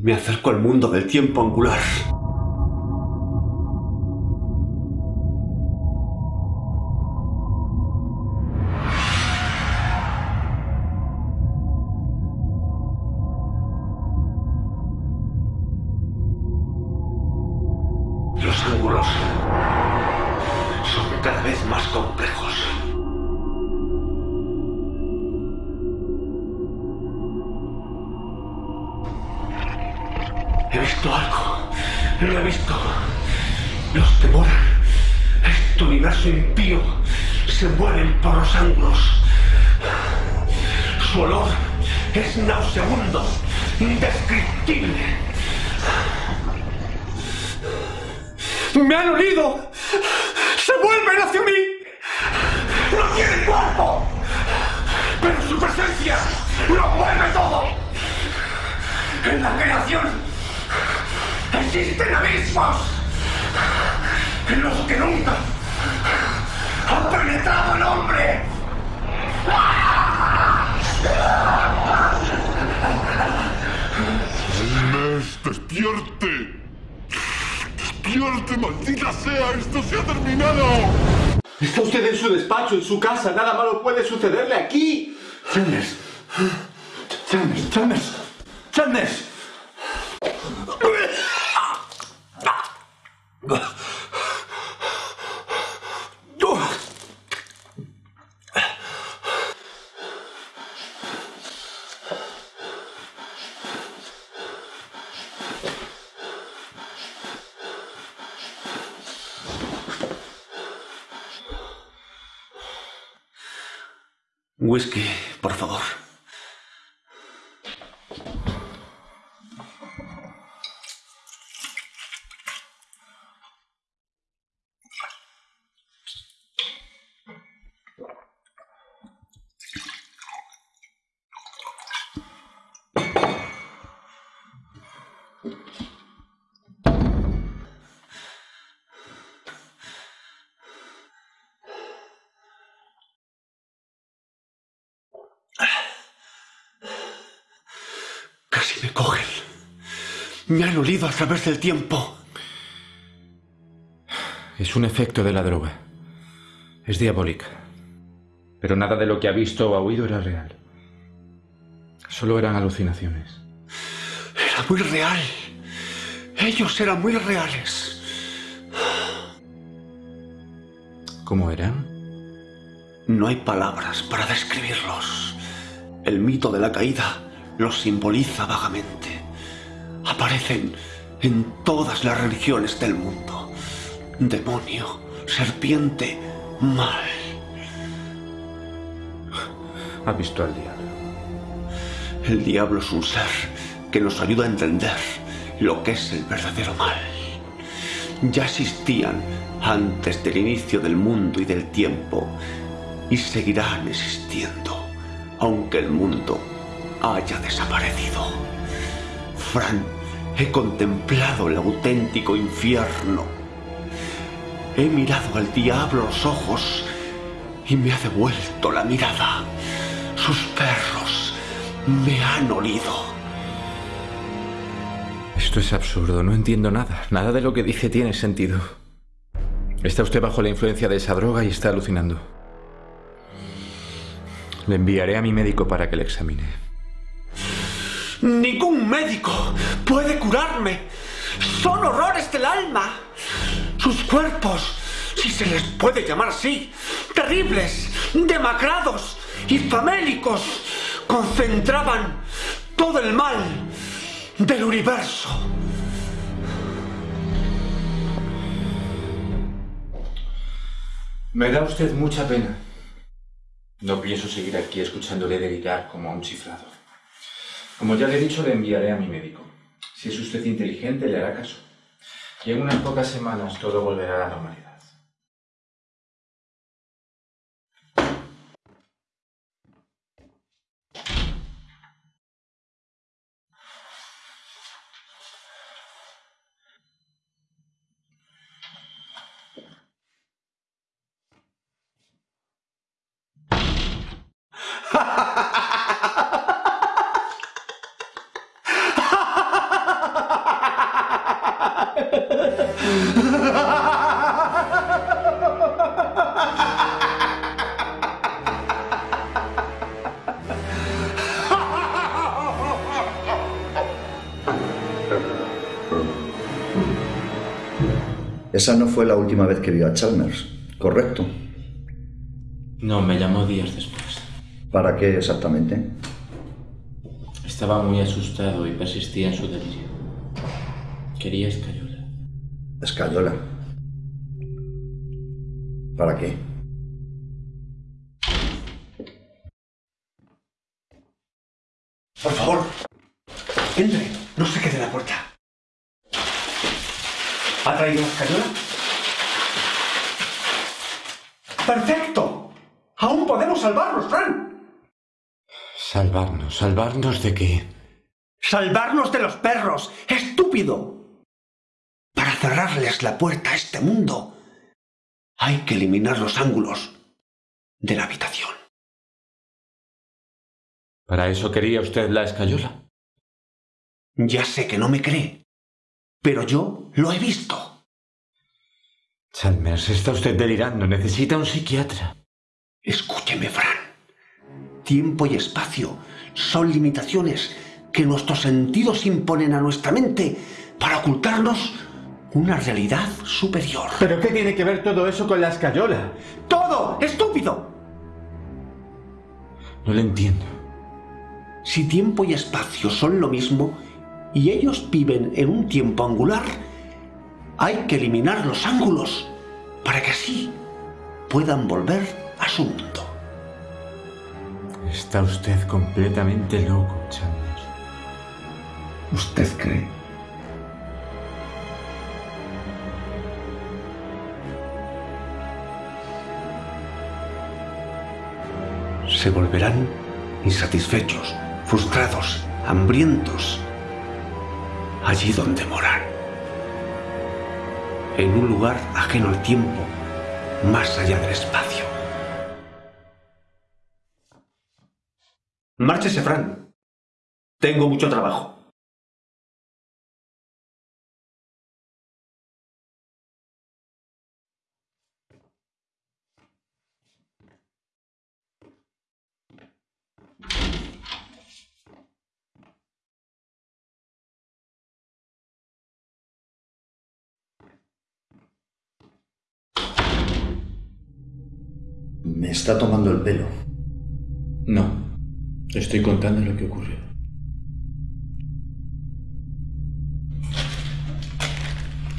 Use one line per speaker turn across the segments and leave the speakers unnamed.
Me acerco al mundo del tiempo angular. He visto algo. Lo he visto. Los devoran. Este universo impío se mueven por los ángulos. Su olor es nauseabundo, indescriptible. ¡Me han olido! ¡Se vuelven hacia mí! ¡No tienen cuerpo! ¡Pero su presencia lo mueve todo! En la creación existen abismos en los que nunca ha penetrado el hombre.
Inés, despierte. Despierte, maldita sea, esto se ha terminado.
Está usted en su despacho, en su casa, nada malo puede sucederle aquí. Chalmers. Chalmers, Chalmers. Chalmers. Whisky, por favor. Me han olido a través del tiempo.
Es un efecto de la droga. Es diabólica. Pero nada de lo que ha visto o ha oído era real. Solo eran alucinaciones.
Era muy real. Ellos eran muy reales.
¿Cómo eran?
No hay palabras para describirlos. El mito de la caída los simboliza vagamente. Aparecen en todas las religiones del mundo. Demonio, serpiente, mal.
Ha visto al diablo.
El diablo es un ser que nos ayuda a entender lo que es el verdadero mal. Ya existían antes del inicio del mundo y del tiempo y seguirán existiendo, aunque el mundo haya desaparecido. Fran, he contemplado el auténtico infierno. He mirado al diablo los ojos y me ha devuelto la mirada. Sus perros me han olido.
Esto es absurdo, no entiendo nada. Nada de lo que dice tiene sentido. Está usted bajo la influencia de esa droga y está alucinando. Le enviaré a mi médico para que le examine.
Ningún médico Son horrores del alma. Sus cuerpos, si se les puede llamar así, terribles, demacrados y famélicos, concentraban todo el mal del universo.
Me da usted mucha pena. No pienso seguir aquí escuchándole delirar como a un chiflado. Como ya le he dicho, le enviaré a mi médico. Si es usted inteligente, le hará caso. Y en unas pocas semanas todo volverá a la normalidad.
Esa no fue la última vez que vio a Chalmers, ¿correcto?
No, me llamó días después.
¿Para qué exactamente?
Estaba muy asustado y persistía en su delirio. Quería escayola.
Escayola. ¿Para qué?
Por favor, entre, no se quede en la puerta. ¿Ha traído la escayola? ¡Perfecto! ¡Aún podemos salvarnos, Fran!
¿Salvarnos? ¿Salvarnos de qué?
¡Salvarnos de los perros! ¡Estúpido! Para cerrarles la puerta a este mundo, hay que eliminar los ángulos de la habitación.
¿Para eso quería usted la escayola?
Ya sé que no me cree, pero yo lo he visto.
Chalmers, está usted delirando. Necesita un psiquiatra.
Escúcheme, Fran. Tiempo y espacio son limitaciones que nuestros sentidos imponen a nuestra mente para ocultarnos una realidad superior.
¿Pero qué tiene que ver todo eso con la escayola?
¡Todo! ¡Estúpido!
No lo entiendo.
Si tiempo y espacio son lo mismo y ellos viven en un tiempo angular, hay que eliminar los ángulos para que así puedan volver a su mundo.
Está usted completamente loco, Chalmers.
¿Usted cree? Se volverán insatisfechos, frustrados, hambrientos, allí donde moran, en un lugar ajeno al tiempo, más allá del espacio. Márchese, Fran. Tengo mucho trabajo.
Me está tomando el pelo.
No. Estoy contando lo que ocurrió.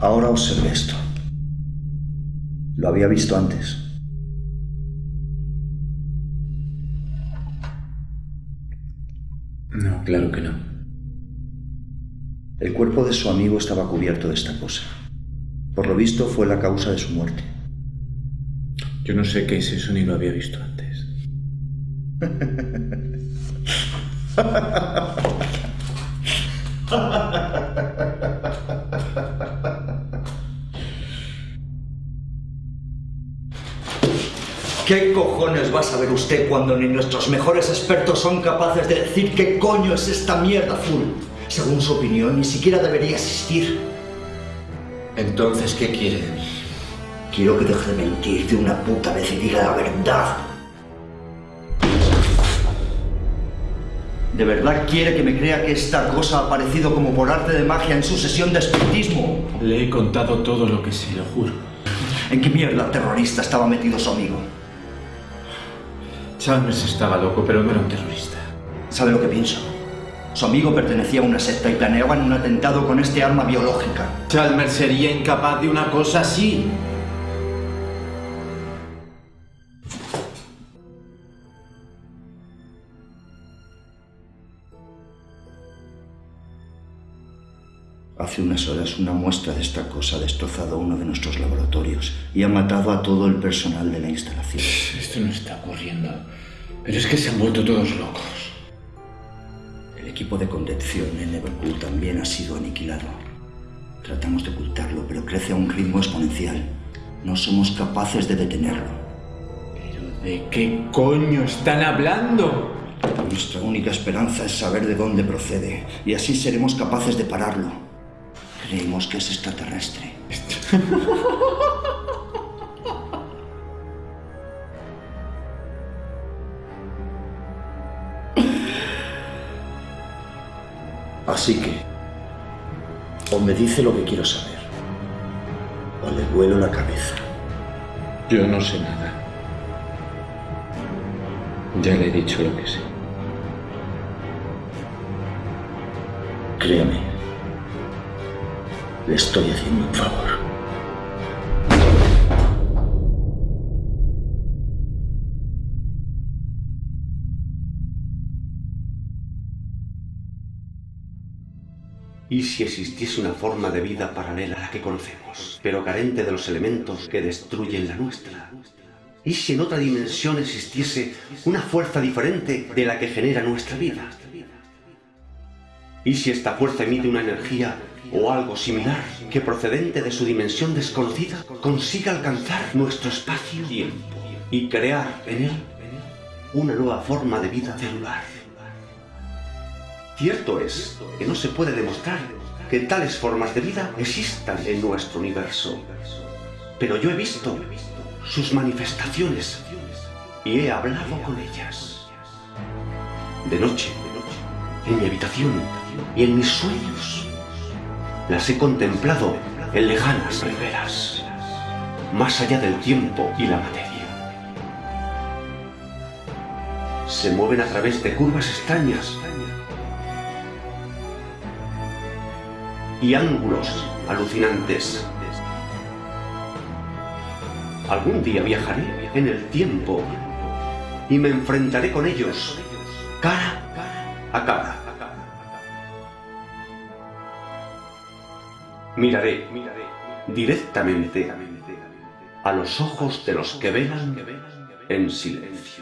Ahora observe esto. Lo había visto antes.
No, claro que no.
El cuerpo de su amigo estaba cubierto de esta cosa. Por lo visto fue la causa de su muerte.
Yo no sé qué es eso ni lo había visto antes.
¿Qué cojones va a saber usted cuando ni nuestros mejores expertos son capaces de decir qué coño es esta mierda azul? Según su opinión, ni siquiera debería existir.
Entonces, ¿qué quiere de mí?
Quiero que deje de mentir de una puta vez y diga la verdad. ¿De verdad quiere que me crea que esta cosa ha aparecido como por arte de magia en su sesión de espiritismo?
Le he contado todo lo que sé, lo juro.
¿En qué mierda terrorista estaba metido su amigo?
Chalmers estaba loco, pero no era un terrorista.
¿Sabe lo que pienso? Su amigo pertenecía a una secta y planeaban un atentado con este arma biológica.
Chalmers sería incapaz de una cosa así.
Hace unas horas una muestra de esta cosa ha destrozado uno de nuestros laboratorios y ha matado a todo el personal de la instalación.
Esto no está ocurriendo. Pero es que se han vuelto todos locos.
El equipo de contención en Liverpool también ha sido aniquilado. Tratamos de ocultarlo, pero crece a un ritmo exponencial. No somos capaces de detenerlo.
¿Pero de qué coño están hablando?
Nuestra única esperanza es saber de dónde procede, y así seremos capaces de pararlo. Creemos que es extraterrestre.
Así que, o me dice lo que quiero saber, o le vuelo la cabeza.
Yo no sé nada. Ya le he dicho lo que sé.
Créame, le estoy haciendo un favor.
¿Y si existiese una forma de vida paralela a la que conocemos, pero carente de los elementos que destruyen la nuestra? ¿Y si en otra dimensión existiese una fuerza diferente de la que genera nuestra vida? ¿Y si esta fuerza emite una energía o algo similar que procedente de su dimensión desconocida consiga alcanzar nuestro espacio-tiempo y crear en él una nueva forma de vida celular? Cierto es que no se puede demostrar que tales formas de vida existan en nuestro universo. Pero yo he visto sus manifestaciones y he hablado con ellas. De noche, en mi habitación y en mis sueños. Las he contemplado en lejanas riberas, más allá del tiempo y la materia. Se mueven a través de curvas extrañas y ángulos alucinantes. Algún día viajaré en el tiempo y me enfrentaré con ellos cara a cara. Miraré directamente a los ojos de los que velan en silencio.